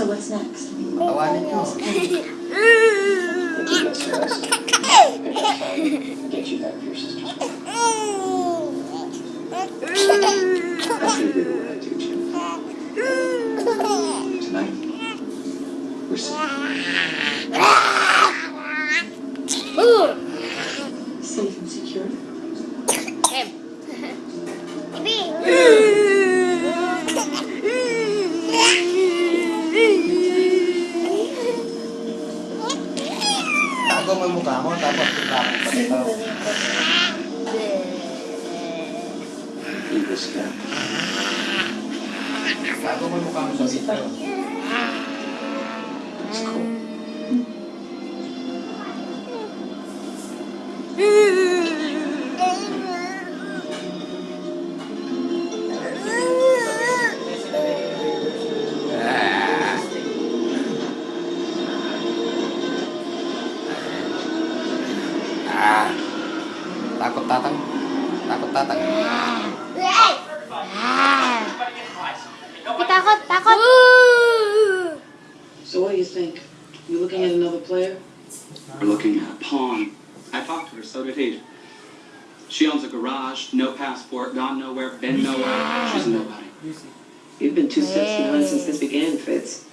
so what's next? Patawanin niyo. Thank you guys for this. Good job, sorry. Get you that for your sister's That's gonna be what I do, Jim. Tonight, we're safe. ko mo yung mukha mo, tapos Takot tatang. Takot tatang. Takot, takot! So what do you think? You looking at another player? We're looking at a pawn. I talked to her, so did he. She owns a garage, no passport, gone nowhere, been nowhere. She's a nobody. You've been two steps behind since this began, Fitz.